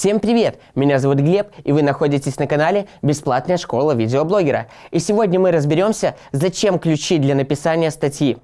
Всем привет! Меня зовут Глеб, и вы находитесь на канале «Бесплатная школа видеоблогера». И сегодня мы разберемся, зачем ключи для написания статьи.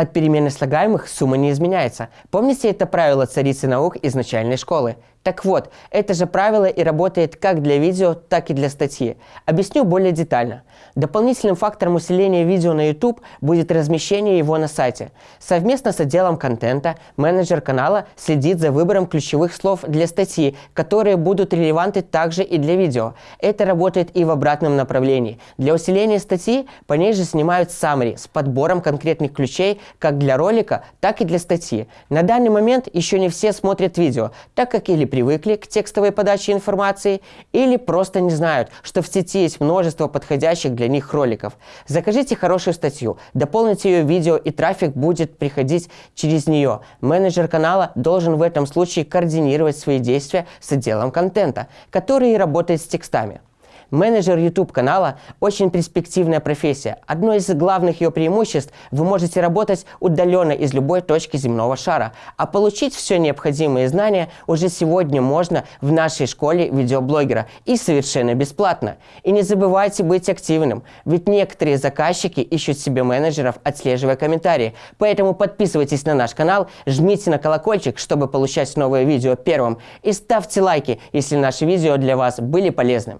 От перемены слагаемых сумма не изменяется. Помните это правило царицы наук из начальной школы? Так вот, это же правило и работает как для видео, так и для статьи. Объясню более детально. Дополнительным фактором усиления видео на YouTube будет размещение его на сайте. Совместно с отделом контента менеджер канала следит за выбором ключевых слов для статьи, которые будут релевантны также и для видео. Это работает и в обратном направлении. Для усиления статьи по ней же снимают summary с подбором конкретных ключей как для ролика, так и для статьи. На данный момент еще не все смотрят видео, так как или привыкли к текстовой подаче информации, или просто не знают, что в сети есть множество подходящих для них роликов. Закажите хорошую статью, дополните ее видео и трафик будет приходить через нее. Менеджер канала должен в этом случае координировать свои действия с отделом контента, который работает с текстами. Менеджер YouTube канала – очень перспективная профессия. Одно из главных ее преимуществ – вы можете работать удаленно из любой точки земного шара, а получить все необходимые знания уже сегодня можно в нашей школе видеоблогера и совершенно бесплатно. И не забывайте быть активным, ведь некоторые заказчики ищут себе менеджеров, отслеживая комментарии. Поэтому подписывайтесь на наш канал, жмите на колокольчик, чтобы получать новые видео первым, и ставьте лайки, если наши видео для вас были полезны.